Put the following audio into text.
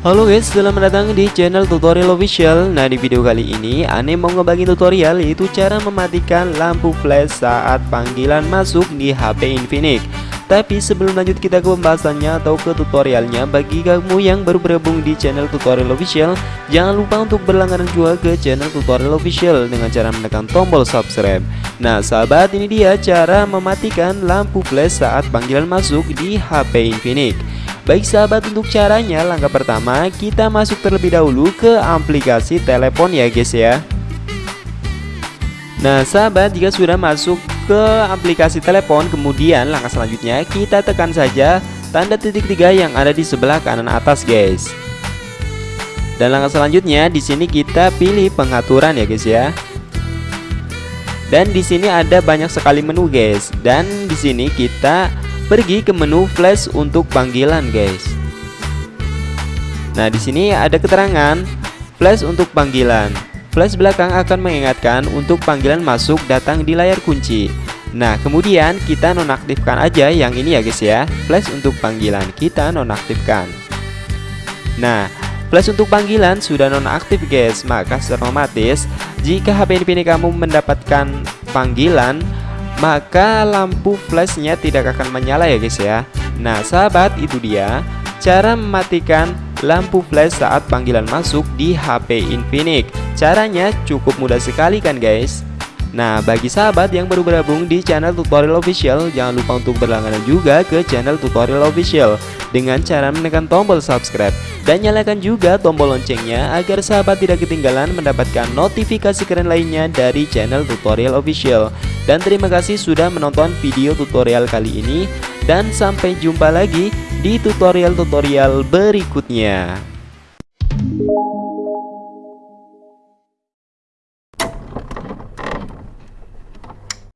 Halo guys, selamat datang di channel tutorial official. Nah di video kali ini Ane mau ngebagi tutorial yaitu cara mematikan lampu flash saat panggilan masuk di HP Infinix Tapi sebelum lanjut kita ke pembahasannya atau ke tutorialnya. Bagi kamu yang baru bergabung di channel tutorial official Jangan lupa untuk berlangganan juga ke channel tutorial official Dengan cara menekan tombol subscribe. Nah sahabat ini dia cara mematikan lampu flash saat panggilan masuk di HP Infinix. Baik sahabat untuk caranya langkah pertama kita masuk terlebih dahulu ke aplikasi telepon ya guys ya. Nah sahabat jika sudah masuk ke aplikasi telepon kemudian langkah selanjutnya kita tekan saja tanda titik tiga yang ada di sebelah kanan atas guys. Dan langkah selanjutnya di sini kita pilih pengaturan ya guys ya. Dan di sini ada banyak sekali menu guys. Dan di sini kita pergi ke menu flash untuk panggilan guys. Nah di sini ada keterangan flash untuk panggilan Flash belakang akan mengingatkan untuk panggilan masuk datang di layar kunci. Nah kemudian kita nonaktifkan aja yang ini ya guys ya. Flash untuk panggilan kita nonaktifkan. Nah flash untuk panggilan sudah nonaktif guys. Maka secara otomatis jika HP ini kamu mendapatkan panggilan maka lampu flashnya tidak akan menyala ya guys ya. Nah sahabat itu dia cara mematikan lampu flash saat panggilan masuk di HP Infinix Caranya cukup mudah sekali kan guys? Nah bagi sahabat yang baru bergabung di channel tutorial official Jangan lupa untuk berlangganan juga ke channel tutorial official Dengan cara menekan tombol subscribe Dan nyalakan juga tombol loncengnya Agar sahabat tidak ketinggalan mendapatkan notifikasi keren lainnya dari channel tutorial official. Dan terima kasih sudah menonton video tutorial kali ini Dan sampai jumpa lagi di tutorial-tutorial berikutnya